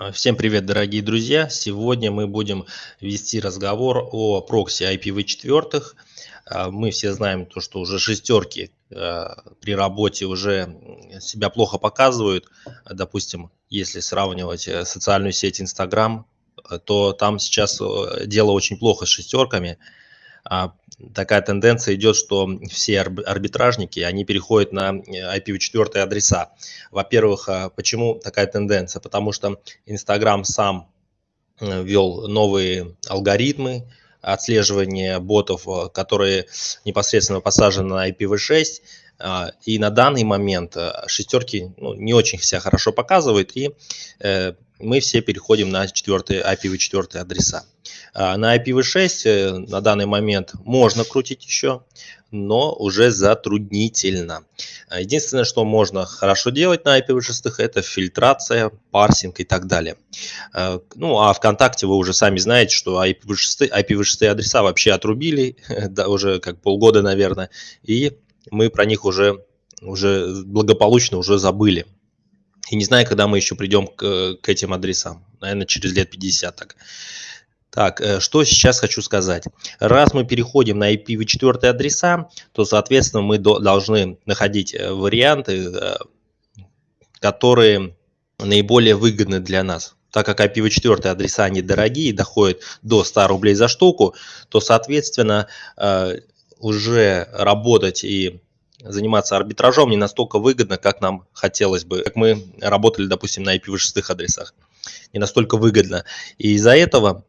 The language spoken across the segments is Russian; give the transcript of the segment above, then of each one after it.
А, всем привет, дорогие друзья! Сегодня мы будем вести разговор о прокси IPv4. А, мы все знаем то, что уже шестерки а, при работе уже себя плохо показывают. Допустим, если сравнивать э, социальную сеть Instagram, то там сейчас э, дело очень плохо с шестерками. А, такая тенденция идет, что все арбитражники, они переходят на IPv4 адреса. Во-первых, а, почему такая тенденция? Потому что Инстаграм сам э, ввел новые алгоритмы отслеживания ботов, э, которые непосредственно посажены на IPv6, а, и на данный момент э, шестерки ну, не очень себя хорошо показывают, и мы все переходим на 4, IPv4 адреса. А, на IPv6 э, на данный момент можно крутить еще, но уже затруднительно. А, единственное, что можно хорошо делать на IPv6, это фильтрация, парсинг и так далее. А, ну, а ВКонтакте вы уже сами знаете, что IPv6, IPv6 адреса вообще отрубили, да, уже как полгода, наверное, и мы про них уже, уже благополучно уже забыли. И не знаю, когда мы еще придем к, к этим адресам. Наверное, через лет 50 так. Так, э, что сейчас хочу сказать. Раз мы переходим на IPv4 адреса, то, соответственно, мы должны находить э, варианты, э, которые наиболее выгодны для нас. Так как IPv4 адреса они дорогие, доходят до 100 рублей за штуку, то, соответственно, уже работать и заниматься арбитражом не настолько выгодно, как нам хотелось бы, как мы работали, допустим, на IPv6 адресах. Не настолько выгодно. И из-за этого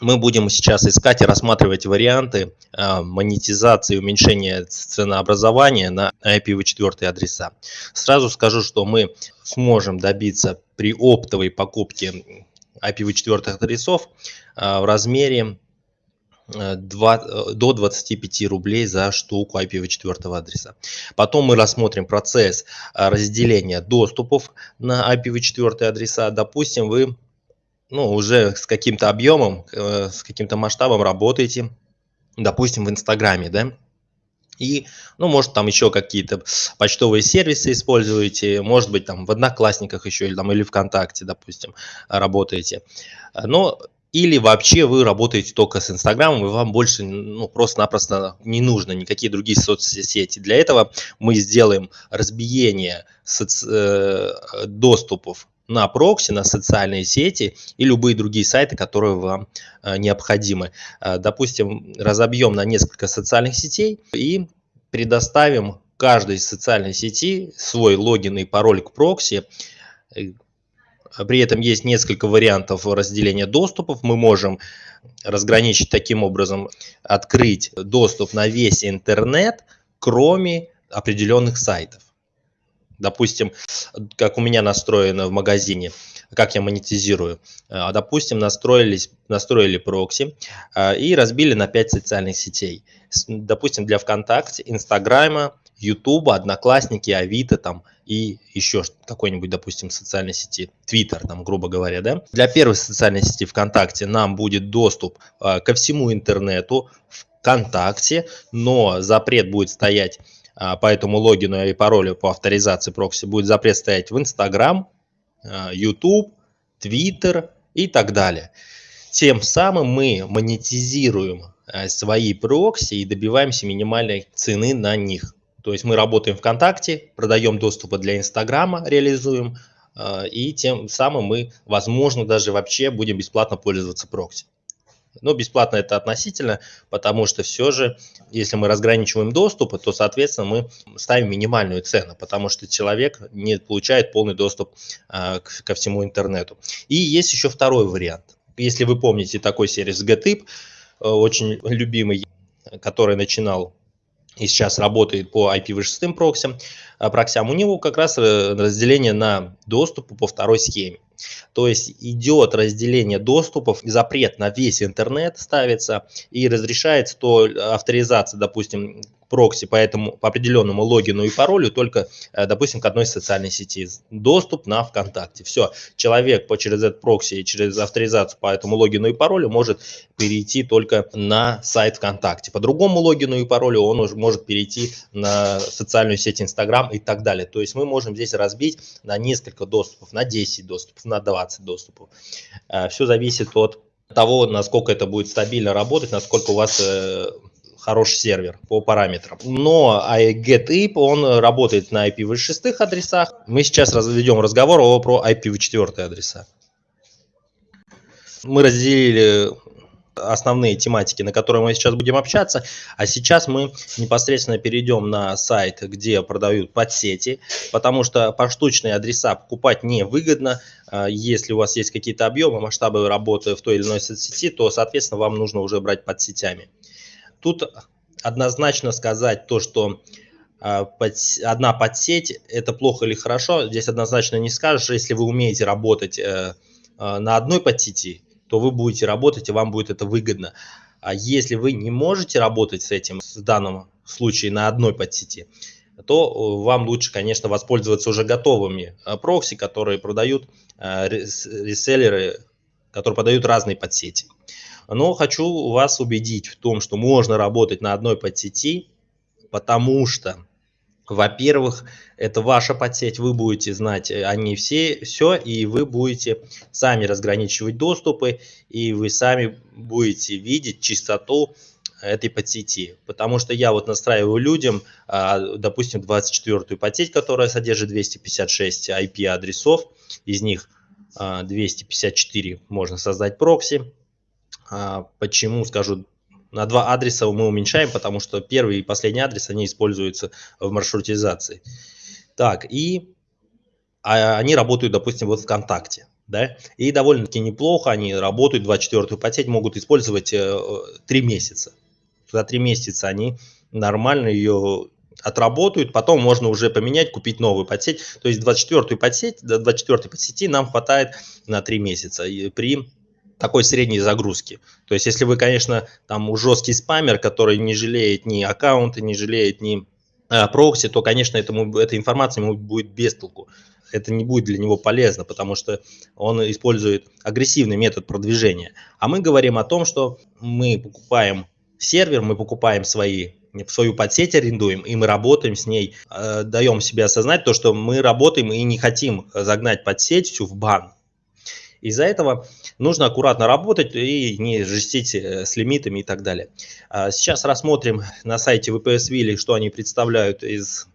мы будем сейчас искать и рассматривать варианты а, монетизации, уменьшения ценообразования на IPv4 адреса. Сразу скажу, что мы сможем добиться при оптовой покупке IPv4 адресов а, в размере 2, э, до 25 рублей за штуку IPv4 адреса. Потом мы рассмотрим процесс а, разделения доступов на IPv4 адреса. Допустим, вы ну, уже с каким-то объемом, э, с каким-то масштабом работаете, допустим, в Инстаграме, да, и, ну, может, там еще какие-то почтовые сервисы используете, может быть, там в Одноклассниках еще или, там, или ВКонтакте, допустим, работаете. Но или вообще вы работаете только с Инстаграмом, и вам больше ну, просто-напросто не нужно никакие другие соцсети. Для этого мы сделаем разбиение соци... Э, доступов на прокси, на социальные сети и любые другие сайты, которые вам э, необходимы. Э, допустим, разобьем на несколько социальных сетей и предоставим каждой социальной сети свой логин и пароль к прокси, при этом есть несколько вариантов разделения доступов. Мы можем разграничить таким образом, открыть доступ на весь интернет, кроме определенных сайтов. Допустим, как у меня настроено в магазине, как я монетизирую. А, допустим, настроились, настроили прокси а, и разбили на 5 социальных сетей. Допустим, для ВКонтакте, Инстаграма, Ютуба, Одноклассники, Авито там и еще какой-нибудь, допустим, социальной сети, Твиттер, там, грубо говоря, да. Для первой социальной сети ВКонтакте нам будет доступ э, ко всему интернету ВКонтакте, но запрет будет стоять э, по этому логину и паролю по авторизации прокси, будет запрет стоять в Инстаграм, э, YouTube, Твиттер и так далее. Тем самым мы монетизируем свои прокси и добиваемся минимальной цены на них. То есть мы работаем ВКонтакте, продаем доступы для Инстаграма, реализуем, а, и тем самым мы, возможно, даже вообще будем бесплатно пользоваться прокси. Но бесплатно это относительно, потому что все же, если мы разграничиваем доступы, то, соответственно, мы ставим минимальную цену, потому что человек не получает полный доступ а, ко всему интернету. И есть еще второй вариант. Если вы помните такой сервис GTIP, э, очень любимый, который начинал и сейчас работает по IPv6 проксям, а, проксям, у него как раз э, разделение на доступы по второй схеме. То есть идет разделение доступов, запрет на весь интернет ставится и разрешается то авторизация, допустим, прокси по этому по определенному логину и паролю только, э, допустим, к одной социальной сети. Доступ на ВКонтакте. Все, человек по, через этот прокси и через авторизацию по этому логину и паролю может перейти только на сайт ВКонтакте. По другому логину и паролю он уже может перейти на социальную сеть Инстаграм и так далее. То есть мы можем здесь разбить на несколько доступов, на 10 доступов, на 20 доступов. Э, Все зависит от того, насколько это будет стабильно работать, насколько у вас э, хороший сервер по параметрам. Но getIP, он работает на IPv6 адресах. Мы сейчас ведем разговор о, про IPv4 адреса. Мы разделили основные тематики, на которые мы сейчас будем общаться. А сейчас мы непосредственно перейдем на сайт, где продают подсети, потому что поштучные адреса покупать невыгодно. А, если у вас есть какие-то объемы, масштабы работы в той или иной соцсети, то, соответственно, вам нужно уже брать подсетями. Тут однозначно сказать то, что а, одна подсеть это плохо или хорошо, здесь однозначно не скажешь, если вы умеете работать э, а, на одной подсети, то вы будете работать и вам будет это выгодно. А если вы не можете работать с этим, в данном случае на одной подсети, то э, вам лучше, конечно, воспользоваться уже готовыми э, прокси, которые продают э, реселлеры, которые продают разные подсети. Но хочу вас убедить в том, что можно работать на одной подсети, потому что во-первых, это ваша подсеть, вы будете знать о ней все, все, и вы будете сами разграничивать доступы, и вы сами будете видеть чистоту этой подсети. Потому что я вот настраиваю людям, а, допустим, 24-ю подсеть, которая содержит 256 IP-адресов, из них 254 а, можно создать прокси. А, почему, скажу на два адреса мы уменьшаем, потому что первый и последний адрес, они используются в маршрутизации. Так, и а, они работают, допустим, вот ВКонтакте. Да? И довольно-таки неплохо они работают, 24-ю подсеть могут использовать э, 3 месяца. За 3 месяца они нормально ее отработают, потом можно уже поменять, купить новую подсеть. То есть 24-ю подсеть, до 24-й подсети нам хватает на 3 месяца. И при такой средней загрузки. То есть, если вы, конечно, там жесткий спамер, который не жалеет ни аккаунты, не жалеет ни э, прокси, то, конечно, этому, эта информация ему будет без толку. Это не будет для него полезно, потому что он использует агрессивный метод продвижения. А мы говорим о том, что мы покупаем сервер, мы покупаем свои свою подсеть арендуем, и мы работаем с ней, э, даем себе осознать то, что мы работаем и не хотим загнать подсеть всю в бан. Из-за этого нужно аккуратно работать и не жестить э, с лимитами и так далее. А сейчас рассмотрим на сайте VPS Willy, что они представляют из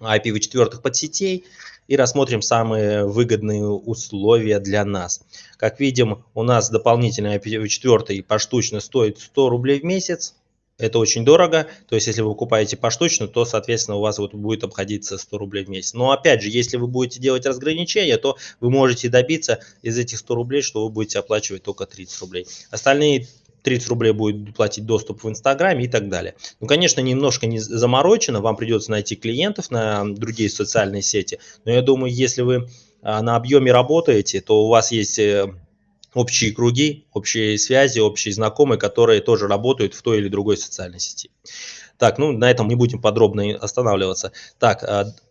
IPv4 подсетей и рассмотрим самые выгодные условия для нас. Как видим, у нас дополнительный IPv4 поштучно стоит 100 рублей в месяц. Это очень дорого, то есть если вы покупаете поштучно, то, соответственно, у вас вот будет обходиться 100 рублей в месяц. Но опять же, если вы будете делать разграничения, то вы можете добиться из этих 100 рублей, что вы будете оплачивать только 30 рублей. Остальные 30 рублей будет платить доступ в Инстаграме и так далее. Ну, конечно, немножко не заморочено, вам придется найти клиентов на другие социальные сети, но я думаю, если вы а, на объеме работаете, то у вас есть э, общие круги, общие связи, общие знакомые, которые тоже работают в той или другой социальной сети. Так, ну на этом не будем подробно останавливаться. Так,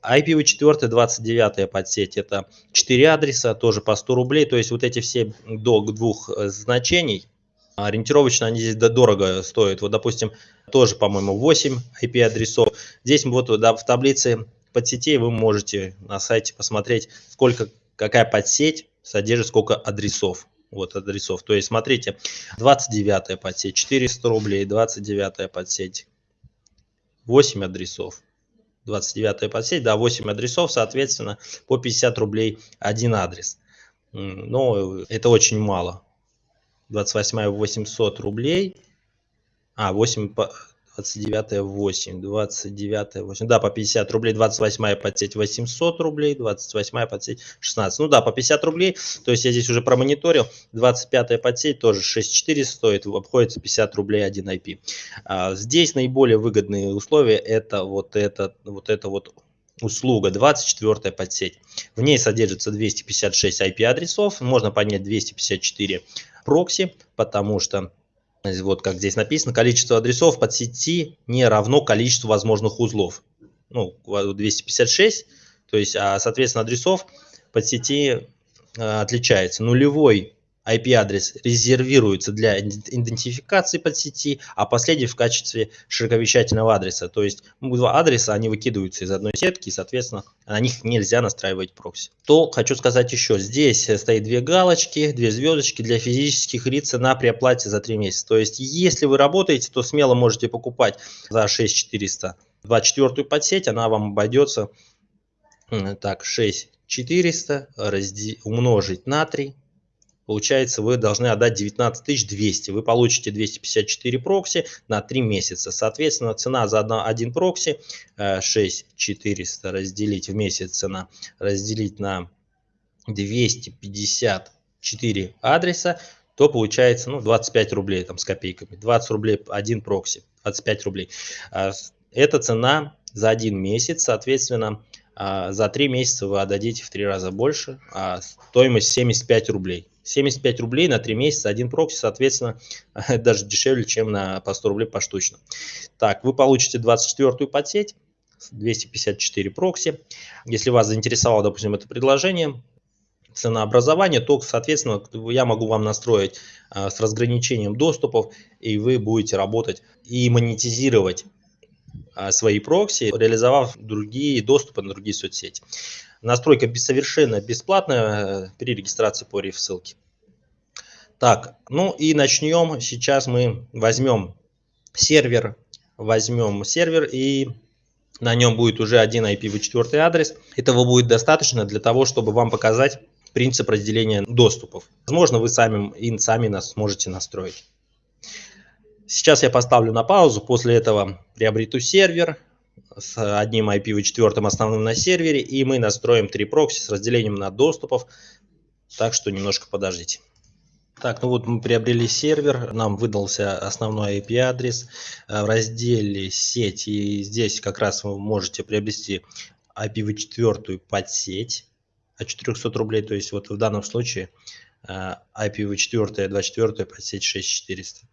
IPv4 29 подсеть, это 4 адреса, тоже по 100 рублей, то есть вот эти все до двух э, значений, ориентировочно они здесь дорого стоят. Вот, допустим, тоже, по-моему, 8 IP-адресов. Здесь вот да, в таблице подсетей вы можете на сайте посмотреть, сколько, какая подсеть содержит сколько адресов вот адресов. То есть, смотрите, 29 подсеть 400 рублей, 29 подсеть 8 адресов. 29 подсеть, да, 8 адресов, соответственно, по 50 рублей один адрес. Но это очень мало. 28 800 рублей, а 8 29 8, 29 8, да, по 50 рублей, 28 подсеть 800 рублей, 28 подсеть 16, ну да, по 50 рублей, то есть я здесь уже промониторил, 25 подсеть тоже 6400 стоит, обходится 50 рублей 1 IP. А, здесь наиболее выгодные условия, это вот это, вот это вот услуга 24 подсеть. В ней содержится 256 IP адресов, можно поднять 254 прокси, потому что вот как здесь написано, количество адресов под сети не равно количеству возможных узлов. Ну, 256, то есть, а, соответственно, адресов под сети а, отличается. Нулевой IP-адрес резервируется для идентификации под сети, а последний в качестве широковещательного адреса. То есть два адреса, они выкидываются из одной сетки, и, соответственно, на них нельзя настраивать прокси. То хочу сказать еще, здесь стоит две галочки, две звездочки для физических лиц на при оплате за 3 месяца. То есть если вы работаете, то смело можете покупать за 6400 24 подсеть, она вам обойдется так 6400 умножить на 3 получается вы должны отдать 19 200. Вы получите 254 прокси на 3 месяца. Соответственно, цена за один прокси 6400 э, разделить в месяц цена, разделить на 254 адреса, то получается ну, 25 рублей там с копейками. 20 рублей один прокси, 25 рублей. А, это цена за один месяц, соответственно, а, за 3 месяца вы отдадите в 3 раза больше, а стоимость 75 рублей. 75 рублей на 3 месяца, один прокси, соответственно, даже дешевле, чем на по 100 рублей поштучно. Так, вы получите 24-ю подсеть, 254 прокси. Если вас заинтересовало, допустим, это предложение, ценообразование, то, соответственно, я могу вам настроить а, с разграничением доступов, и вы будете работать и монетизировать а, свои прокси, реализовав другие доступы на другие соцсети. Настройка совершенно бесплатная э, при регистрации по реф-ссылке. Так, ну и начнем. Сейчас мы возьмем сервер, возьмем сервер и на нем будет уже один IPv4 адрес. Этого будет достаточно для того, чтобы вам показать принцип разделения доступов. Возможно, вы сами, сами нас сможете настроить. Сейчас я поставлю на паузу, после этого приобрету сервер, с одним IPv4 основным на сервере, и мы настроим три прокси с разделением на доступов, так что немножко подождите. Так, ну вот мы приобрели сервер, нам выдался основной IP-адрес э, в разделе сеть, и здесь как раз вы можете приобрести IPv4 подсеть от 400 рублей, то есть вот в данном случае э, IPv4 24 подсеть 6400.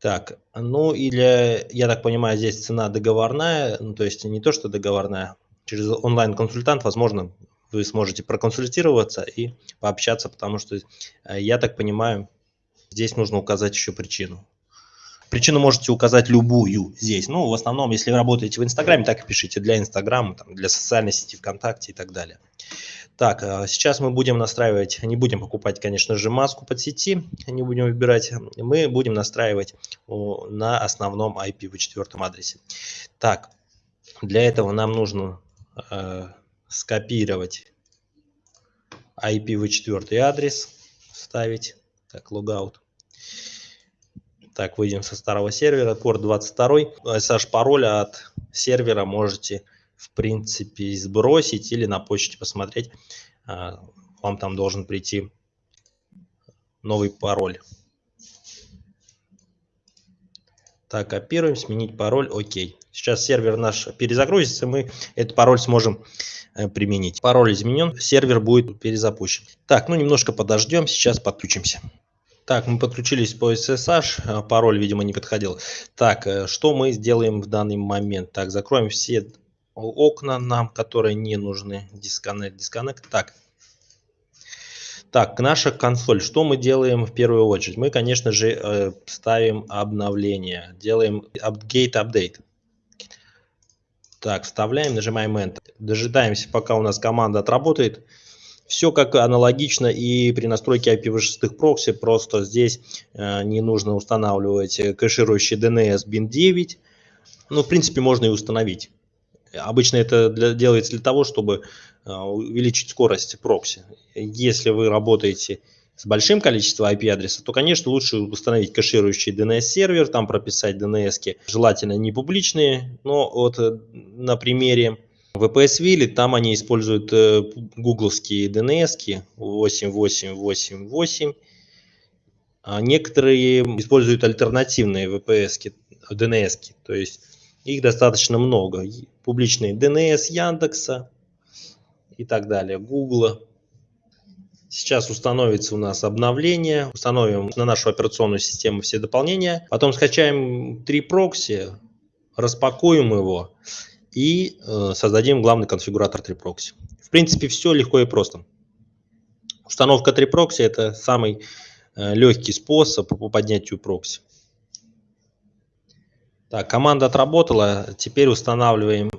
Так, ну или, я так понимаю, здесь цена договорная, ну, то есть не то, что договорная, через онлайн-консультант, возможно, вы сможете проконсультироваться и пообщаться, потому что, э, я так понимаю, здесь нужно указать еще причину. Причину можете указать любую здесь. Ну, в основном, если вы работаете в Инстаграме, так и пишите для Инстаграма, для социальной сети ВКонтакте и так далее. Так, а сейчас мы будем настраивать, не будем покупать, конечно же, маску под сети, не будем выбирать, мы будем настраивать на основном IPv4 адресе. Так, для этого нам нужно э, скопировать IPv4 адрес, ставить, так, логаут. Так, выйдем со старого сервера, порт 22, SH пароль от сервера можете в принципе, сбросить или на почте посмотреть. А, вам там должен прийти новый пароль. Так, копируем, сменить пароль, окей. Сейчас сервер наш перезагрузится, мы этот пароль сможем э, применить. Пароль изменен, сервер будет перезапущен. Так, ну немножко подождем, сейчас подключимся. Так, мы подключились по SSH, а, пароль, видимо, не подходил. Так, э, что мы сделаем в данный момент? Так, закроем все окна нам, которые не нужны. Disconnect, disconnect. Так. Так, наша консоль. Что мы делаем в первую очередь? Мы, конечно же, э, ставим обновление. Делаем update, update. Так, вставляем, нажимаем Enter. Дожидаемся, пока у нас команда отработает. Все как аналогично и при настройке IPv6 прокси, просто здесь э, не нужно устанавливать кэширующий DNS bin 9. Ну, в принципе, можно и установить. Обычно это для, делается для того, чтобы а, увеличить скорость прокси. Если вы работаете с большим количеством IP-адреса, то, конечно, лучше установить кэширующий DNS-сервер, там прописать DNS, желательно не публичные, но вот э, на примере VPS Wille, там они используют э, гугловские DNS 8888, а некоторые используют альтернативные VPS, DNS, то есть их достаточно много. Публичные DNS Яндекса и так далее, Гугла. Сейчас установится у нас обновление, установим на нашу операционную систему все дополнения, потом скачаем три прокси, распакуем его и э, создадим главный конфигуратор 3 прокси. В принципе, все легко и просто. Установка 3 прокси это самый э, легкий способ по поднятию прокси. Так, команда отработала. Теперь устанавливаем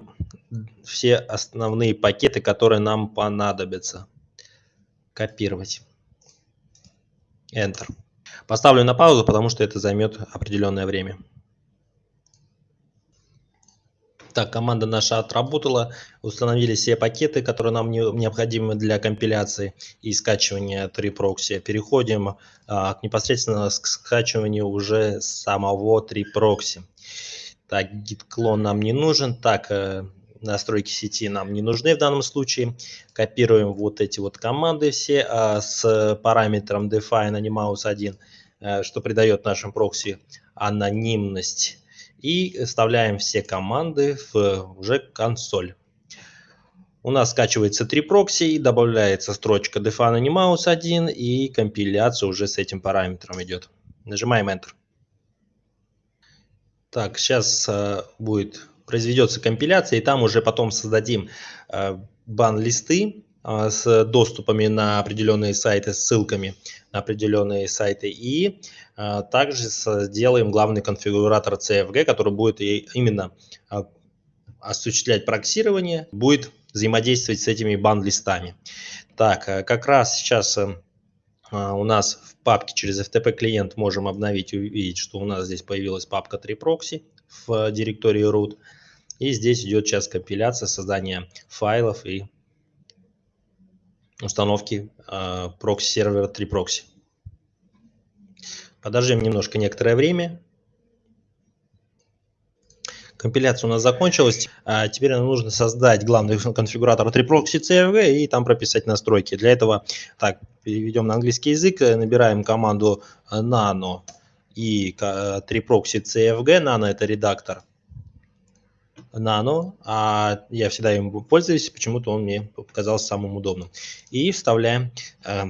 все основные пакеты, которые нам понадобятся. Копировать. Enter. Поставлю на паузу, потому что это займет определенное время. Так, команда наша отработала, установили все пакеты, которые нам необходимы для компиляции и скачивания 3Proxy. Переходим а, непосредственно к скачиванию уже самого 3Proxy. Так, git-клон нам не нужен. Так, э, настройки сети нам не нужны в данном случае. Копируем вот эти вот команды все а, с параметром define animaus 1, э, что придает нашим прокси анонимность и вставляем все команды в уже консоль. У нас скачивается три прокси и добавляется строчка define animaus 1 и компиляция уже с этим параметром идет. Нажимаем Enter. Так, сейчас э, будет произведется компиляция, и там уже потом создадим э, бан-листы с доступами на определенные сайты, ссылками на определенные сайты. И а, также сделаем главный конфигуратор CFG, который будет именно а, осуществлять проксирование, будет взаимодействовать с этими банд-листами. Так, э, как раз сейчас э, а, у нас в папке через FTP клиент можем обновить увидеть, что у нас здесь появилась папка 3proxy в директории root. И здесь идет сейчас компиляция, создание файлов и установки э, прокси-сервера 3proxy. Подождем немножко некоторое время. Компиляция у нас закончилась. А теперь нам нужно создать главный конфигуратор 3proxy CFG и там прописать настройки. Для этого так, переведем на английский язык, набираем команду nano и 3proxy CFG. Nano это редактор Nano, а я всегда им пользуюсь, почему-то он мне показался самым удобным. И вставляем э,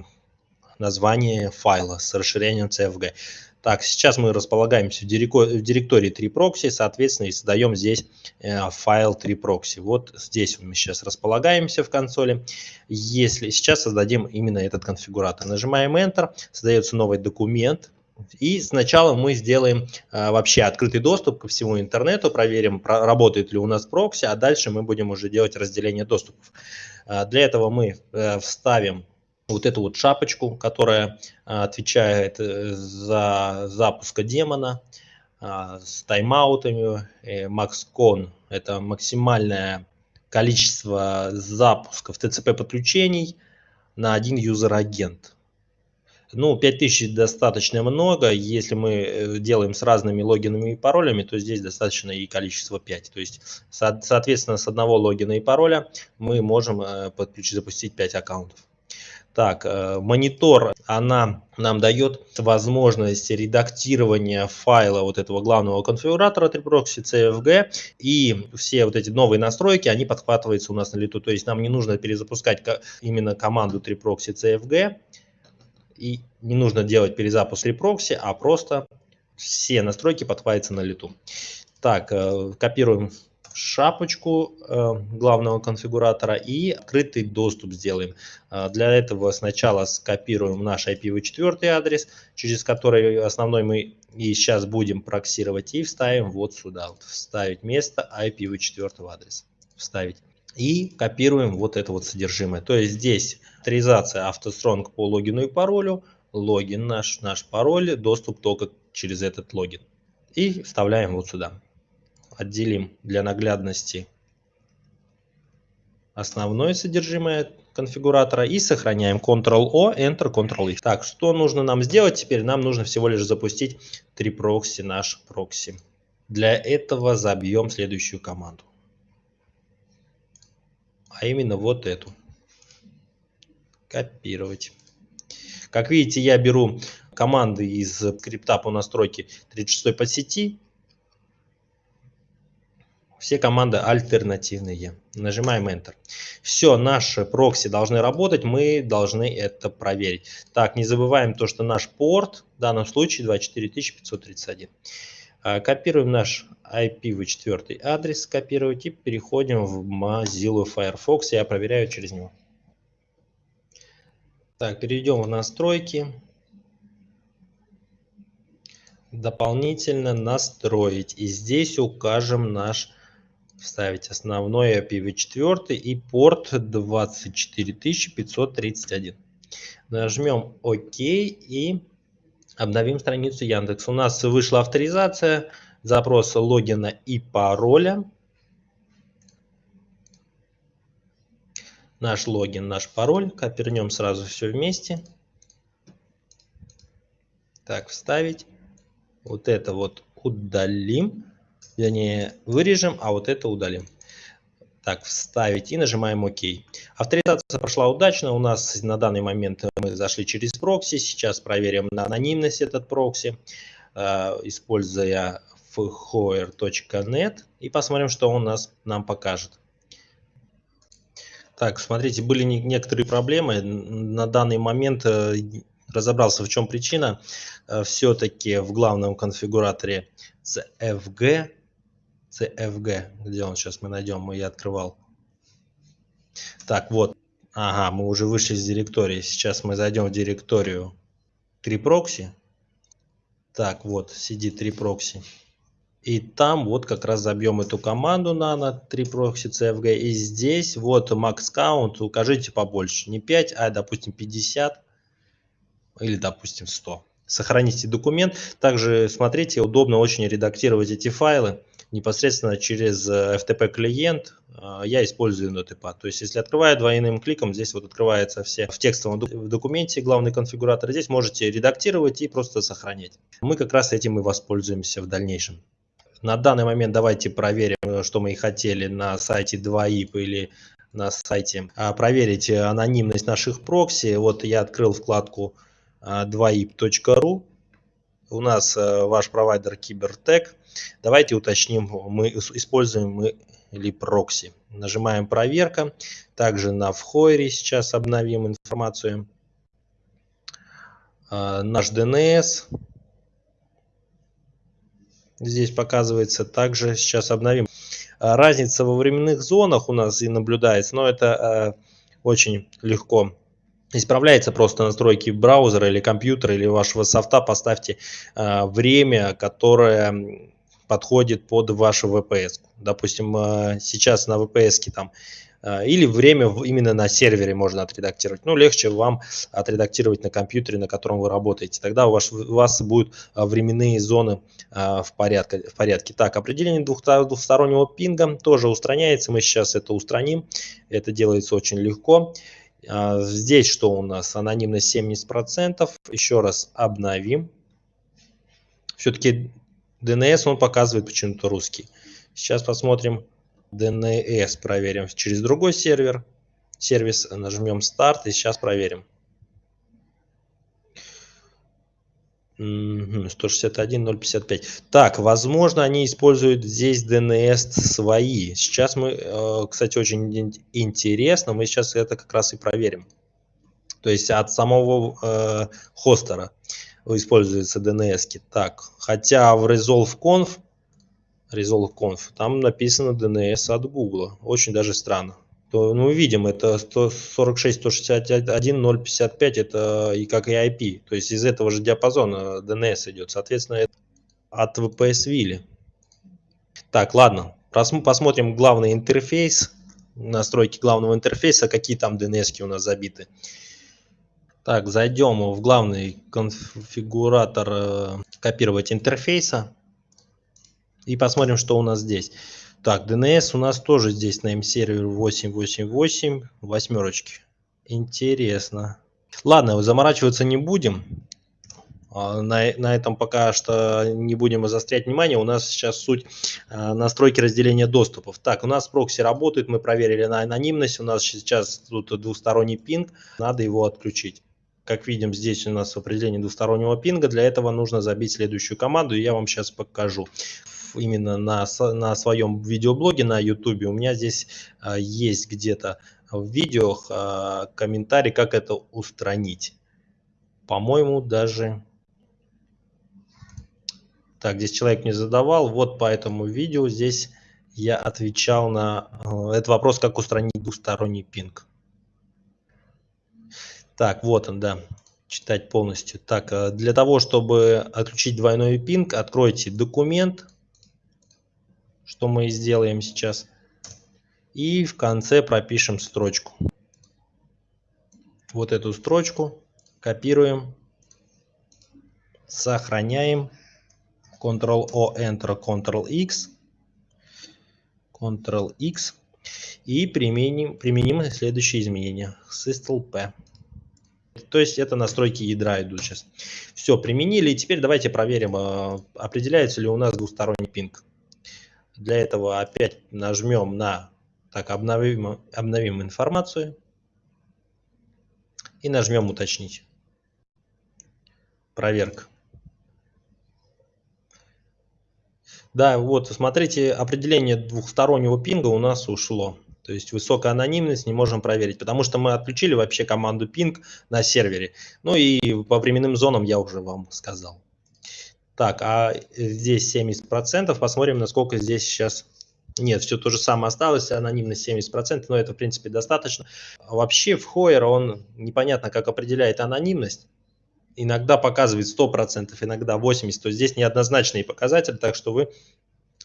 название файла с расширением CFG. Так, сейчас мы располагаемся в директории 3proxy, соответственно, и создаем здесь э, файл 3proxy. Вот здесь мы сейчас располагаемся в консоли. Если сейчас создадим именно этот конфигуратор, нажимаем Enter, создается новый документ, и сначала мы сделаем а, вообще открытый доступ ко всему интернету, проверим, про, работает ли у нас прокси, а дальше мы будем уже делать разделение доступов. А, для этого мы а, вставим вот эту вот шапочку, которая а, отвечает за запуск демона а, с тайм-аутами. MaxCon – это максимальное количество запусков TCP подключений на один юзер-агент. Ну, 5000 достаточно много. Если мы э, делаем с разными логинами и паролями, то здесь достаточно и количество 5. То есть, соответственно, с одного логина и пароля мы можем э, подключить, запустить 5 аккаунтов. Так, э, монитор, она нам дает возможность редактирования файла вот этого главного конфигуратора 3proxy CFG. И все вот эти новые настройки, они подхватываются у нас на лету. То есть нам не нужно перезапускать именно команду 3proxy CFG и не нужно делать перезапуск репрокси, а просто все настройки подхватятся на лету. Так, э, копируем шапочку э, главного конфигуратора и открытый доступ сделаем. Э, для этого сначала скопируем наш IPv4 адрес, через который основной мы и сейчас будем проксировать, и вставим вот сюда. Вот, вставить место IPv4 адреса. Вставить и копируем вот это вот содержимое. То есть здесь авторизация автостронг по логину и паролю, логин наш, наш пароль, доступ только через этот логин. И вставляем вот сюда. Отделим для наглядности основное содержимое конфигуратора и сохраняем Ctrl-O, Enter, Ctrl-I. Так, что нужно нам сделать теперь? Нам нужно всего лишь запустить 3 прокси наш прокси. Для этого забьем следующую команду а именно вот эту. Копировать. Как видите, я беру команды из скрипта по настройке 36 по сети. Все команды альтернативные. Нажимаем Enter. Все, наши прокси должны работать, мы должны это проверить. Так, не забываем то, что наш порт, в данном случае 24531. А, копируем наш IPv4 адрес, копировать и переходим в Mozilla Firefox. Я проверяю через него. Так, перейдем в настройки. Дополнительно настроить. И здесь укажем наш, вставить основной IPv4 и порт 24531. Нажмем ОК и обновим страницу Яндекс. У нас вышла авторизация, запрос логина и пароля. наш логин, наш пароль. Копернем сразу все вместе. Так, вставить. Вот это вот удалим. Вернее, вырежем, а вот это удалим. Так, вставить и нажимаем ОК. Авторизация прошла удачно. У нас на данный момент мы зашли через прокси. Сейчас проверим на анонимность этот прокси, э, используя fhoer.net и посмотрим, что он нас нам покажет. Так, смотрите, были некоторые проблемы. На данный момент э, разобрался, в чем причина. Э, Все-таки в главном конфигураторе CFG, CFG, где он сейчас мы найдем, я открывал. Так, вот, ага, мы уже вышли из директории. Сейчас мы зайдем в директорию 3 прокси. Так, вот, CD3 прокси. И там вот как раз забьем эту команду nano 3 proxy cfg. И здесь вот max count укажите побольше. Не 5, а допустим 50 или допустим 100. Сохраните документ. Также смотрите, удобно очень редактировать эти файлы непосредственно через FTP клиент. А, я использую NoTP. То есть если открываю двойным кликом, здесь вот открывается все в текстовом документе главный конфигуратор. Здесь можете редактировать и просто сохранять. Мы как раз этим и воспользуемся в дальнейшем. На данный момент давайте проверим, э, что мы и хотели на сайте 2IP или на сайте. А, проверить анонимность наших прокси. Вот я открыл вкладку 2ip.ru. А, У нас э, ваш провайдер Кибертек. Давайте уточним, мы используем мы или прокси. Нажимаем проверка. Также на вхойре сейчас обновим информацию. А, наш DNS здесь показывается. Также сейчас обновим. А, разница во временных зонах у нас и наблюдается, но это э, очень легко исправляется просто настройки браузера или компьютера или вашего софта. Поставьте э, время, которое подходит под вашу VPS. Допустим, э, сейчас на VPS там а, или время именно на сервере можно отредактировать. Ну, легче вам отредактировать на компьютере, на котором вы работаете. Тогда у вас, у вас будут а, временные зоны в порядке. В порядке. Так, определение двухстороннего пинга тоже устраняется. Мы сейчас это устраним. Это делается очень легко. Здесь что у нас? Анонимность 70%. Еще раз обновим. Все-таки DNS он показывает почему-то русский. Сейчас посмотрим DNS проверим через другой сервер. Сервис нажмем старт и сейчас проверим. 161.055. Так, возможно, они используют здесь DNS свои. Сейчас мы, э, кстати, очень интересно, мы сейчас это как раз и проверим. То есть от самого э, хостера используются DNS. -ки. Так, хотя в Resolve.conf Resolve Conf, там написано DNS от Google. Очень даже странно. То, ну, видим, это 146.161.055, это и как и IP. То есть из этого же диапазона DNS идет. Соответственно, это от VPS Вилли. Так, ладно. Посмотрим главный интерфейс. Настройки главного интерфейса, какие там DNS у нас забиты. Так, зайдем в главный конфигуратор э, копировать интерфейса. И посмотрим, что у нас здесь. Так, DNS у нас тоже здесь на M-сервер 888, восьмерочки. Интересно. Ладно, заморачиваться не будем. А, на, на этом пока что не будем заострять внимание. У нас сейчас суть а, настройки разделения доступов. Так, у нас прокси работает, мы проверили на анонимность. У нас сейчас тут двусторонний пинг, надо его отключить. Как видим, здесь у нас определение двустороннего пинга. Для этого нужно забить следующую команду, и я вам сейчас покажу именно на, на своем видеоблоге на YouTube, у меня здесь а, есть где-то в видео а, комментарий, как это устранить. По-моему, даже... Так, здесь человек мне задавал, вот по этому видео здесь я отвечал на а, этот вопрос, как устранить двусторонний пинг. Так, вот он, да, читать полностью. Так, э, для того, чтобы отключить двойной пинг, откройте документ, что мы сделаем сейчас. И в конце пропишем строчку. Вот эту строчку копируем, сохраняем. Ctrl-O, Enter, Ctrl-X. Ctrl-X. И применим, применим следующие изменения. SysLP. То есть это настройки ядра идут сейчас. Все, применили. И теперь давайте проверим, а, определяется ли у нас двусторонний пинг. Для этого опять нажмем на так, обновим, обновим информацию и нажмем уточнить. Проверка. Да, вот, смотрите, определение двухстороннего пинга у нас ушло. То есть высокая анонимность не можем проверить, потому что мы отключили вообще команду ping на сервере. Ну и по временным зонам я уже вам сказал. Так, а здесь 70%. Посмотрим, насколько здесь сейчас... Нет, все то же самое осталось, анонимность 70%, но это в принципе достаточно. Вообще в Hoyer он непонятно как определяет анонимность. Иногда показывает 100%, иногда 80%. То здесь неоднозначные показатели, так что вы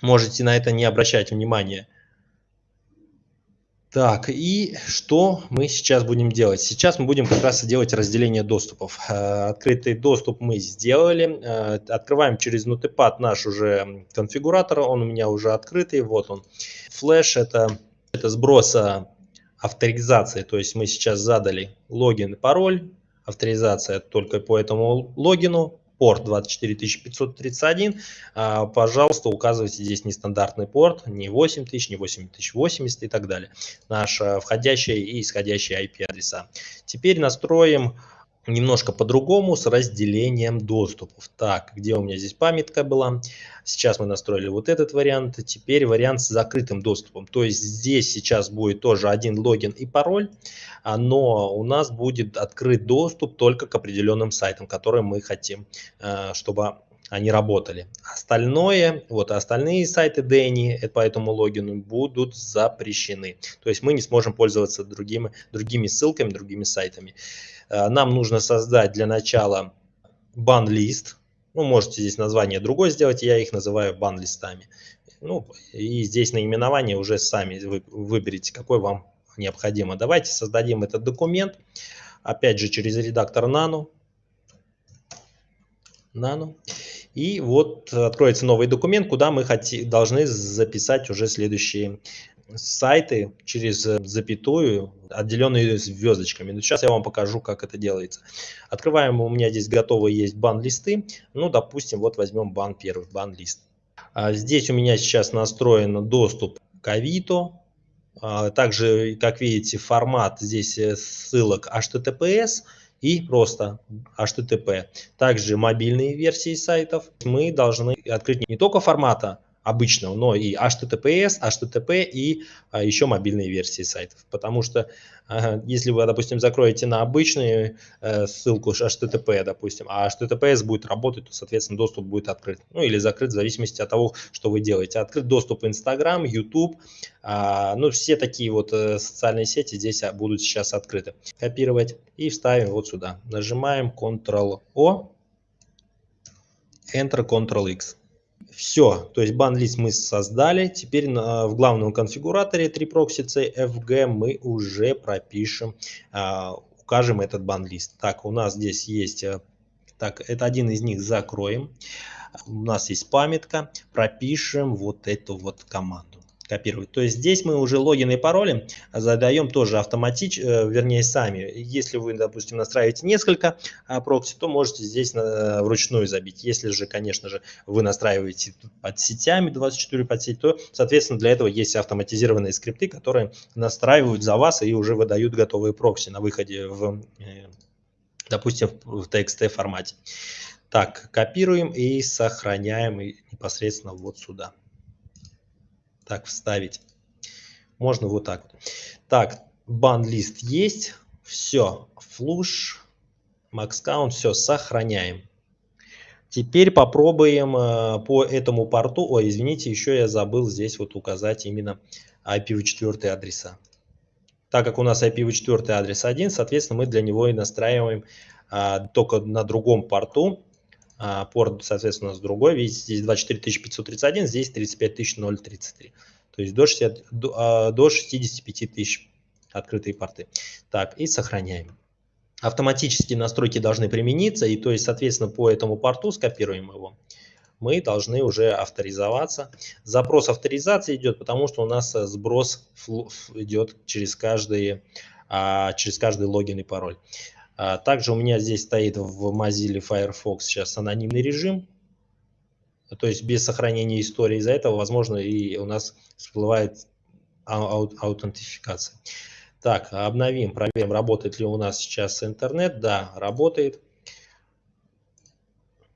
можете на это не обращать внимания. Так, и что мы сейчас будем делать? Сейчас мы будем как раз делать разделение доступов. Э, открытый доступ мы сделали. Э, открываем через Notepad наш уже конфигуратор. Он у меня уже открытый. Вот он. Флэш это, это сброса авторизации. То есть мы сейчас задали логин и пароль. Авторизация только по этому логину порт 24531, а, пожалуйста, указывайте здесь нестандартный порт, не 8000, не 8080 и так далее. Наши входящие и исходящие IP-адреса. Теперь настроим немножко по-другому с разделением доступов. Так, где у меня здесь памятка была? Сейчас мы настроили вот этот вариант. Теперь вариант с закрытым доступом. То есть здесь сейчас будет тоже один логин и пароль, а, но у нас будет открыт доступ только к определенным сайтам, которые мы хотим, а, чтобы они работали. Остальное, вот остальные сайты Дэнни по этому логину будут запрещены. То есть мы не сможем пользоваться другими, другими ссылками, другими сайтами. Э, нам нужно создать для начала бан-лист. Ну, можете здесь название другое сделать, я их называю бан-листами. Ну, и здесь наименование уже сами вы выберите, какой вам необходимо. Давайте создадим этот документ. Опять же, через редактор Nano. Nano. И вот откроется новый документ, куда мы должны записать уже следующие сайты через запятую, отделенные звездочками. Но сейчас я вам покажу, как это делается. Открываем, у меня здесь готовые есть бан-листы. Ну, допустим, вот возьмем бан первый, бан-лист. А здесь у меня сейчас настроен доступ к Авито. А также, как видите, формат здесь э, ссылок HTTPS и просто HTTP. Также мобильные версии сайтов. Мы должны открыть не только формата обычного, но и HTTPS, HTTP и а, еще мобильные версии сайтов. Потому что а, если вы, допустим, закроете на обычную а, ссылку HTTP, допустим, а HTTPS будет работать, то, соответственно, доступ будет открыт. Ну или закрыт в зависимости от того, что вы делаете. Открыт доступ Instagram, YouTube, а, ну все такие вот а, социальные сети здесь будут сейчас открыты. Копировать и вставим вот сюда. Нажимаем Ctrl-O, Enter, Ctrl-X. Все, то есть бан-лист мы создали. Теперь на, в главном конфигураторе 3proxy CFG мы уже пропишем, а, укажем этот бан-лист. Так, у нас здесь есть, э, так, это один из них закроем. У нас есть памятка, пропишем вот эту вот команду копировать. То есть здесь мы уже логин и пароли задаем тоже автоматически, э, вернее сами. Если вы, допустим, настраиваете несколько а, прокси, то можете здесь на, вручную забить. Если же, конечно же, вы настраиваете под сетями 24 под сеть, то, соответственно, для этого есть автоматизированные скрипты, которые настраивают за вас и уже выдают готовые прокси на выходе в, э, допустим, в TXT формате. Так, копируем и сохраняем непосредственно вот сюда так вставить. Можно вот так. Так, бан-лист есть. Все, флуш, count, все, сохраняем. Теперь попробуем э, по этому порту, ой, извините, еще я забыл здесь вот указать именно IPv4 адреса. так как у нас IPv4 адрес один, соответственно, мы для него и настраиваем а, только на другом порту. А, порт, соответственно, у нас другой. Видите, здесь 24531, здесь 35033. То есть до, 60, до, а, до 65 тысяч открытые порты. Так, и сохраняем. Автоматически настройки должны примениться, и то есть, соответственно, по этому порту скопируем его мы должны уже авторизоваться. Запрос авторизации идет, потому что у нас э, сброс идет через каждый, а, через каждый логин и пароль. А, также у меня здесь стоит в Mozilla Firefox сейчас анонимный режим, то есть без сохранения истории. Из-за этого, возможно, и у нас всплывает аутентификация. Так, обновим, проверим, работает ли у нас сейчас интернет. Да, работает.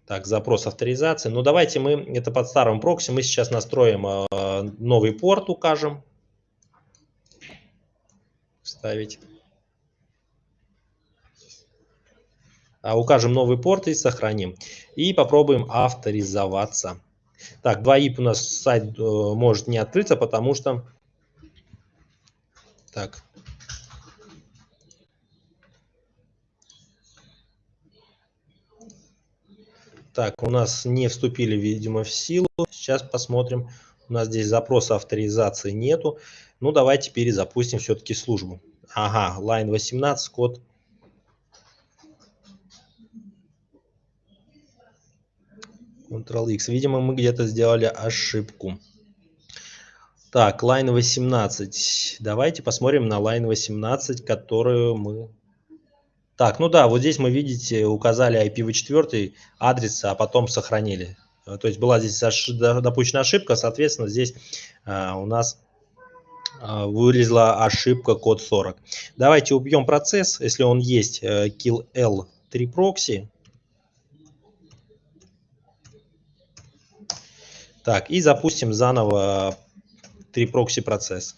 Так, запрос авторизации. Ну, давайте мы, это под старым прокси, мы сейчас настроим э, новый порт, укажем. Вставить. А, укажем новый порт и сохраним. И попробуем авторизоваться. Так, 2IP у нас сайт э, может не открыться, потому что... Так, Так, у нас не вступили, видимо, в силу. Сейчас посмотрим. У нас здесь запроса авторизации нету. Ну, давайте перезапустим все-таки службу. Ага, line 18, код. Ctrl-X. Видимо, мы где-то сделали ошибку. Так, line 18. Давайте посмотрим на line 18, которую мы так, ну да, вот здесь мы, видите, указали IPv4 адрес, а потом сохранили. Э, то есть была здесь допущена ошибка, соответственно, здесь а, у нас а, вылезла ошибка код 40. Давайте убьем процесс, если он есть, э, kill L 3 proxy. Так, и запустим заново 3 proxy процесс.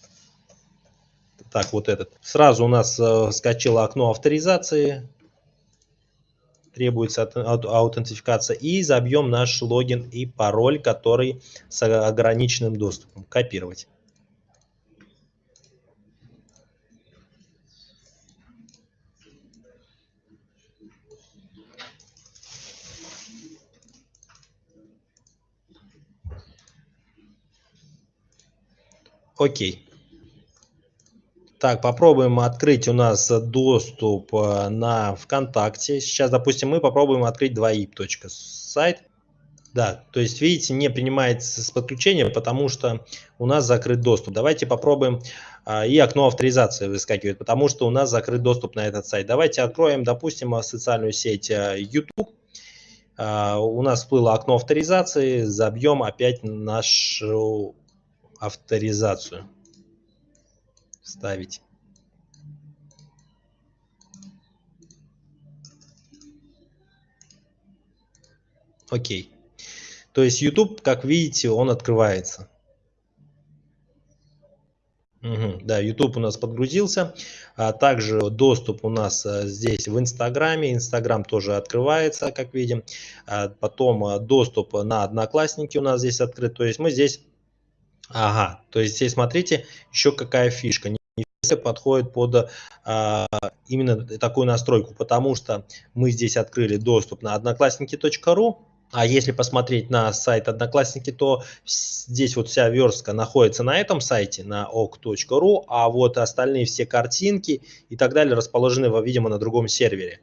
Так, вот этот. Сразу у нас э, скачало окно авторизации. Требуется аутентификация. И забьем наш логин и пароль, который с ограниченным доступом. Копировать. Окей. Так, попробуем открыть у нас доступ э, на ВКонтакте. Сейчас, допустим, мы попробуем открыть 2ip. сайт. Да, то есть, видите, не принимается с подключения, потому что у нас закрыт доступ. Давайте попробуем, а, и окно авторизации выскакивает, потому что у нас закрыт доступ на этот сайт. Давайте откроем, допустим, социальную сеть э, YouTube. У нас всплыло окно авторизации, забьем опять нашу авторизацию ставить. Окей. То есть YouTube, как видите, он открывается. Угу, да, YouTube у нас подгрузился. А также доступ у нас а, здесь в Инстаграме. Инстаграм тоже открывается, как видим. А потом а, доступ на Одноклассники у нас здесь открыт. То есть мы здесь... Ага, то есть здесь смотрите, еще какая фишка подходит под а, именно такую настройку, потому что мы здесь открыли доступ на одноклассники.ру, а если посмотреть на сайт Одноклассники, то здесь вот вся верстка находится на этом сайте, на ok.ru, а вот остальные все картинки и так далее расположены, видимо, на другом сервере.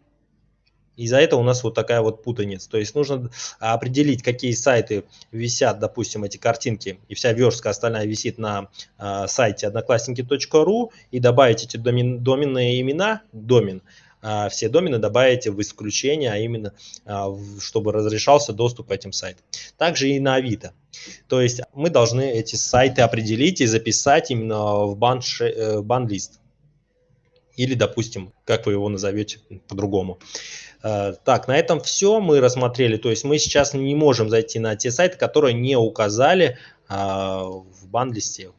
Из-за этого у нас вот такая вот путаница. То есть нужно определить, какие сайты висят, допустим, эти картинки, и вся верстка остальная висит на э, сайте одноклассники.ру, и добавить эти домен, доменные имена, домен, э, все домены добавите в исключение, а именно, э, чтобы разрешался доступ к этим сайтам. Также и на Авито. То есть мы должны эти сайты определить и записать именно в э, бан-лист. Или, допустим, как вы его назовете по-другому. Э, так, на этом все мы рассмотрели. То есть мы сейчас не можем зайти на те сайты, которые не указали а, в бан-листе.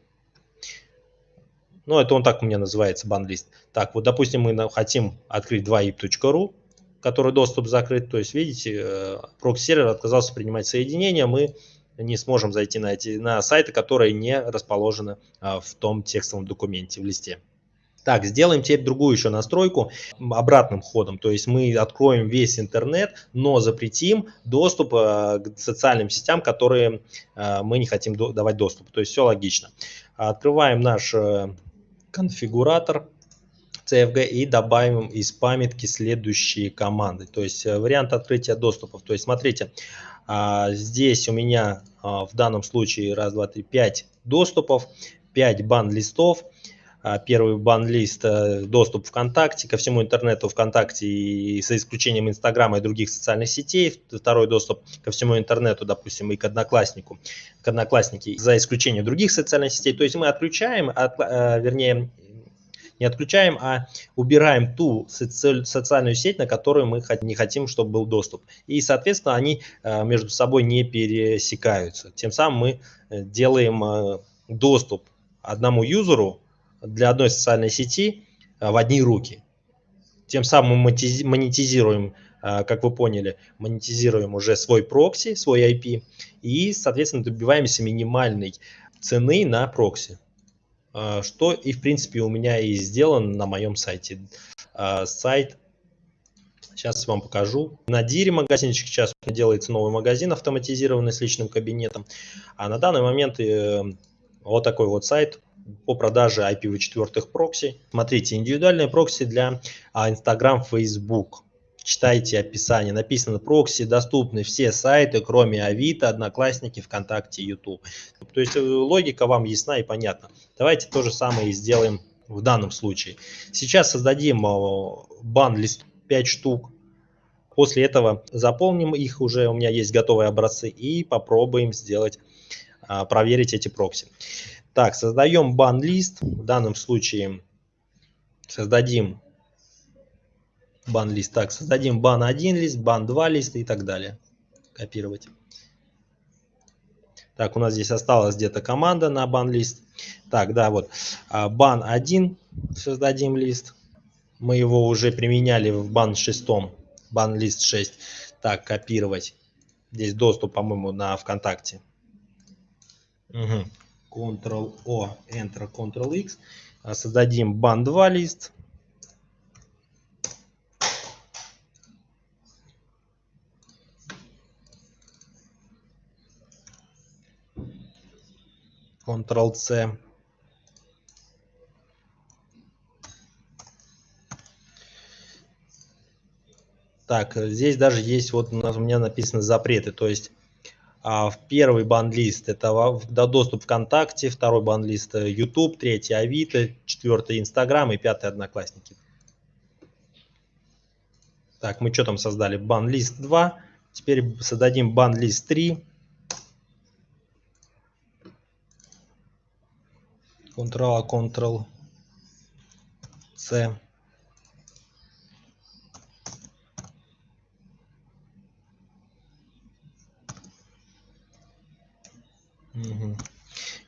Ну, это он так у меня называется, бан-лист. Так, вот, допустим, мы хотим открыть 2ip.ru, который доступ закрыт. То есть, видите, э, прокси-сервер отказался принимать соединение. Мы не сможем зайти на, эти, на сайты, которые не расположены в том текстовом документе, в листе. Так, сделаем теперь другую еще настройку обратным ходом. То есть мы откроем весь интернет, но запретим доступ э, к социальным сетям, которые э, мы не хотим давать доступ. То есть все логично. Открываем наш э, конфигуратор CFG и добавим из памятки следующие команды. То есть вариант открытия доступов. То есть смотрите, а, здесь у меня а, в данном случае раз, два, три, пять доступов, 5 бан-листов. А, первый бан-лист э, доступ ВКонтакте, ко всему интернету ВКонтакте и за исключением Инстаграма и других социальных сетей. Второй доступ ко всему интернету, допустим, и к Однокласснику, к Одноклассники за исключением других социальных сетей. То есть мы отключаем, от, э, вернее, не отключаем, а убираем ту соци социальную сеть, на которую мы не хотим, чтобы был доступ. И, соответственно, они э, между собой не пересекаются. Тем самым мы делаем доступ одному юзеру для одной социальной сети э, в одни руки. Тем самым мы монетизируем, э, как вы поняли, монетизируем уже свой прокси, свой IP и, соответственно, добиваемся минимальной цены на прокси. Э, что и, в принципе, у меня и сделано на моем сайте. Сайт, сейчас вам покажу. На Дире магазинчик сейчас делается новый магазин автоматизированный с личным кабинетом. А на данный момент вот такой вот сайт по продаже IPv4 прокси. Смотрите, индивидуальные прокси для а, Instagram, Facebook. Читайте описание. Написано прокси доступны все сайты, кроме Авито, Одноклассники, ВКонтакте, YouTube. То есть э, логика вам ясна и понятна. Давайте то же самое и сделаем в данном случае. Сейчас создадим бан-лист 5 штук. После этого заполним их уже, у меня есть готовые образцы, и попробуем сделать, а, проверить эти прокси. Так, создаем бан-лист. В данном случае создадим бан-лист. Так, создадим бан-1 лист, бан-2 лист и так далее. Копировать. Так, у нас здесь осталась где-то команда на бан-лист. Так, да, вот. А, бан-1 создадим лист. Мы его уже применяли в бан 6, бан-лист 6. Так, копировать. Здесь доступ, по-моему, на ВКонтакте. Угу. Ctrl-O, Enter, Ctrl-X. А, создадим бан 2 лист. Ctrl-C. Так, здесь даже есть, вот у меня написано запреты, то есть в первый бандлист это доступ ВКонтакте, второй бандлист э, YouTube, третий Авито, четвертый Инстаграм и пятый Одноклассники. Так, мы что там создали? Банлист 2. Теперь создадим банлист 3. Ctrl-A, Ctrl-C.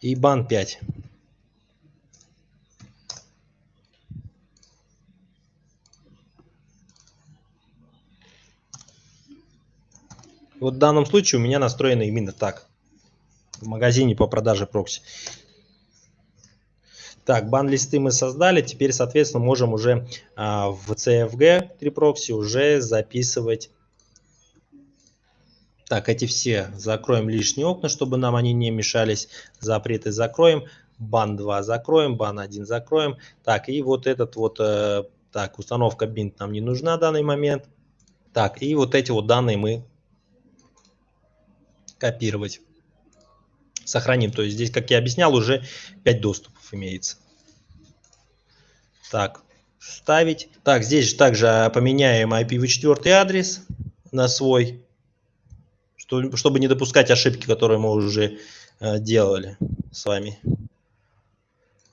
И бан 5. Вот в данном случае у меня настроено именно так. В магазине по продаже прокси. Так, бан-листы мы создали. Теперь, соответственно, можем уже а, в CFG 3 прокси уже записывать так, эти все закроем лишние окна, чтобы нам они не мешались. Запреты закроем. Бан 2 закроем, бан 1 закроем. Так, и вот этот вот, э, так, установка бинт нам не нужна в данный момент. Так, и вот эти вот данные мы копировать. Сохраним. То есть здесь, как я объяснял, уже 5 доступов имеется. Так, ставить. Так, здесь же также поменяем IPv4 адрес на свой чтобы не допускать ошибки, которые мы уже э, делали с вами.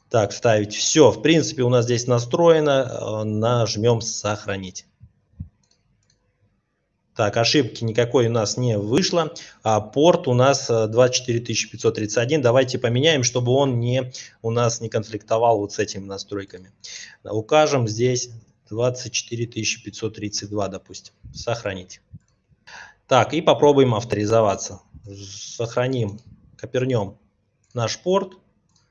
Так, ставить. Все, в принципе, у нас здесь настроено. Э, нажмем «Сохранить». Так, ошибки никакой у нас не вышло. А порт у нас 24531. Э, Давайте поменяем, чтобы он не, у нас не конфликтовал вот с этими настройками. Укажем здесь 24532, допустим. Сохранить. Так, и попробуем авторизоваться. Сохраним, копернем наш порт.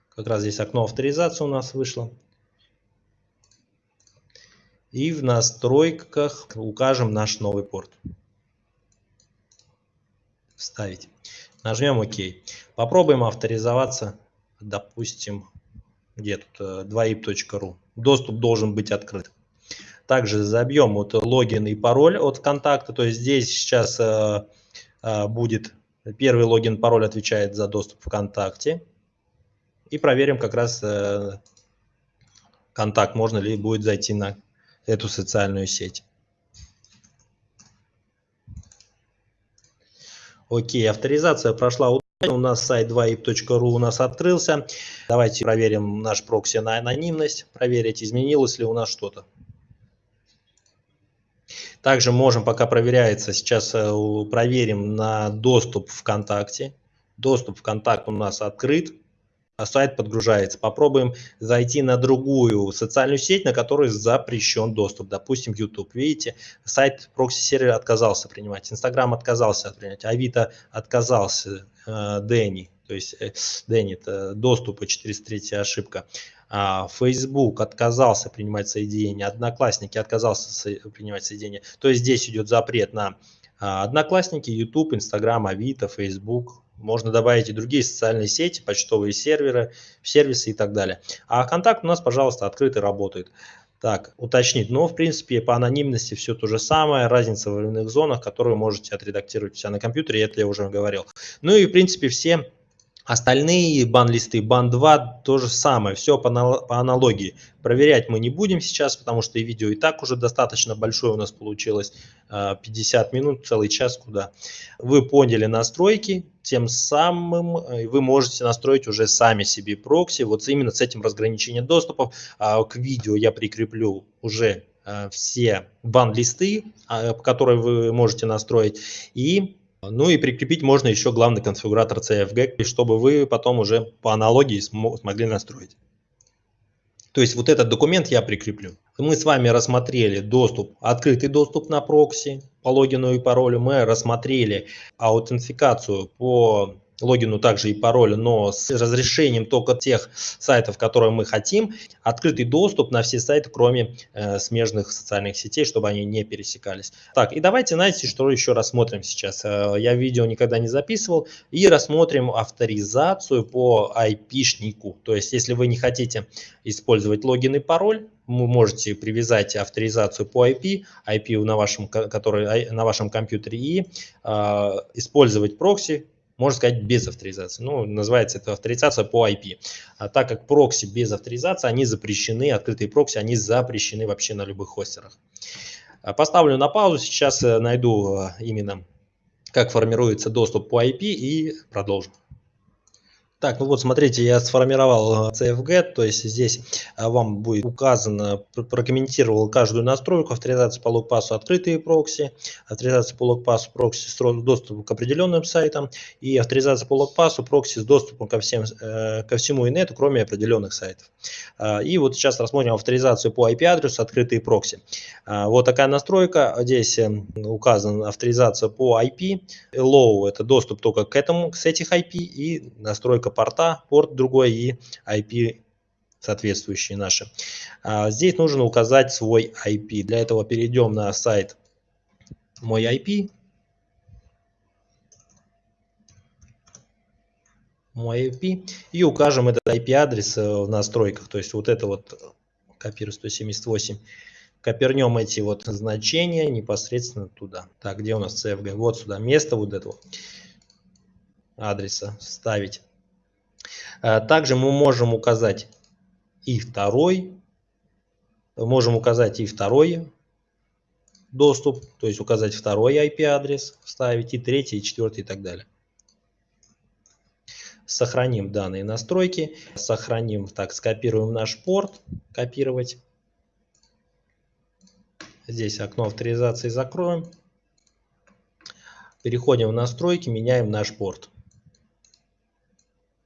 Как раз здесь окно авторизации у нас вышло. И в настройках укажем наш новый порт. Вставить. Нажмем ОК. Попробуем авторизоваться, допустим, где тут 2ip.ru. Э, Доступ должен быть открыт. Также забьем вот логин и пароль от контакта. То есть здесь сейчас э, э, будет первый логин, пароль отвечает за доступ ВКонтакте. И проверим как раз э, контакт, можно ли будет зайти на эту социальную сеть. Окей, авторизация прошла. У нас сайт 2ip.ru у нас открылся. Давайте проверим наш прокси на анонимность, проверить, изменилось ли у нас что-то. Также можем, пока проверяется, сейчас э, проверим на доступ ВКонтакте. Доступ ВКонтакт у нас открыт, а сайт подгружается. Попробуем зайти на другую социальную сеть, на которую запрещен доступ. Допустим, YouTube. Видите, сайт прокси-сервера отказался принимать, Instagram отказался принять, Авито отказался, э, Дэнни, то есть э, Дэнни, это доступы 403 ошибка. А, Facebook отказался принимать соединение, Одноклассники отказался принимать соединение. То есть здесь идет запрет на а, Одноклассники, YouTube, Instagram, Авито, Facebook. Можно добавить и другие социальные сети, почтовые серверы, сервисы и так далее. А контакт у нас, пожалуйста, открытый работает. Так, уточнить. Но, в принципе, по анонимности все то же самое. Разница в временных зонах, которые можете отредактировать у себя на компьютере, это я уже говорил. Ну и, в принципе, все Остальные бан-листы, бан-2 то же самое, все по, по аналогии. Проверять мы не будем сейчас, потому что и видео и так уже достаточно большое у нас получилось, 50 а, минут, целый час куда. Вы поняли настройки, тем самым э, вы можете настроить уже сами себе прокси, вот именно с этим разграничением доступов. А, к видео я прикреплю уже а, все бан-листы, которые вы можете настроить, и ну и прикрепить можно еще главный конфигуратор CFG, чтобы вы потом уже по аналогии смогли настроить. То есть вот этот документ я прикреплю. Мы с вами рассмотрели доступ, открытый доступ на прокси по логину и паролю. Мы рассмотрели аутентификацию по логину также и пароль, но с разрешением только тех сайтов, которые мы хотим. Открытый доступ на все сайты, кроме э, смежных социальных сетей, чтобы они не пересекались. Так, и давайте, знаете, что еще рассмотрим сейчас. Э, я видео никогда не записывал. И рассмотрим авторизацию по IP-шнику. То есть, если вы не хотите использовать логин и пароль, вы можете привязать авторизацию по IP, IP на вашем, который, на вашем компьютере и э, использовать прокси, можно сказать, без авторизации. Ну, называется это авторизация по IP. А так как прокси без авторизации, они запрещены, открытые прокси, они запрещены вообще на любых хостерах. А, поставлю на паузу, сейчас э, найду э, именно, как формируется доступ по IP и продолжим. Так, ну вот смотрите, я сформировал CFG, э, то есть здесь э, вам будет указано, прокомментировал каждую настройку, авторизация по логпассу открытые прокси, авторизация по логпассу прокси с доступом к определенным сайтам и авторизация по логпассу прокси с доступом ко, всем, э, ко всему инету, кроме определенных сайтов. И вот сейчас рассмотрим авторизацию по IP-адресу открытые прокси. Вот такая настройка, здесь указана авторизация по IP, low это доступ только к этому, с этих IP и настройка только порта, порт другой и IP соответствующие наши. А здесь нужно указать свой IP. Для этого перейдем на сайт мой IP. Мой IP. И укажем этот IP-адрес э, в настройках. То есть вот это вот копирую 178. Копернем эти вот значения непосредственно туда. Так, где у нас CFG? Вот сюда. Место вот этого адреса ставить. Э, также мы можем указать и второй, можем указать и второй доступ, то есть указать второй IP-адрес, вставить и третий, и четвертый и так далее. Сохраним данные настройки, сохраним, так, скопируем наш порт, копировать. Здесь окно авторизации закроем. Переходим в настройки, меняем наш порт.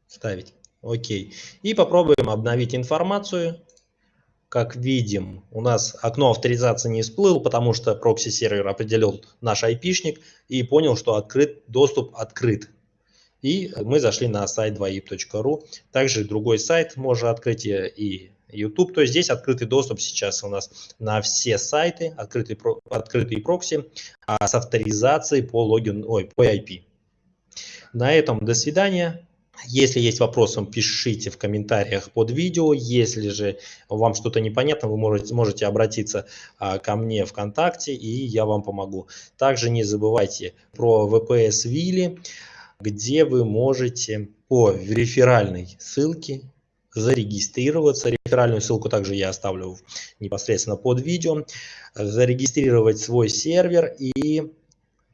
Ставить. Окей. И попробуем обновить информацию. Как видим, у нас окно авторизации не всплыл, потому что прокси-сервер определил наш IP-шник и понял, что открыт, доступ открыт. И мы зашли на сайт 2ip.ru. Также другой сайт можно открыть и YouTube. То есть здесь открытый доступ сейчас у нас на все сайты, открытый, открытые прокси а, с авторизацией по логин, ой, по IP. На этом до свидания. Если есть вопросы, пишите в комментариях под видео. Если же вам что-то непонятно, вы можете, можете обратиться а, ко мне ВКонтакте, и я вам помогу. Также не забывайте про VPS Вилли, где вы можете по реферальной ссылке зарегистрироваться. Реферальную ссылку также я оставлю непосредственно под видео. Зарегистрировать свой сервер и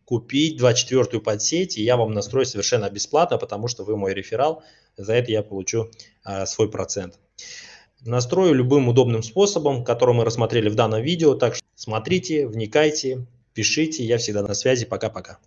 купить 24-ю подсеть, и я вам настрою совершенно бесплатно, потому что вы мой реферал, за это я получу а, свой процент. Настрою любым удобным способом, который мы рассмотрели в данном видео, так что смотрите, вникайте, пишите, я всегда на связи, пока-пока.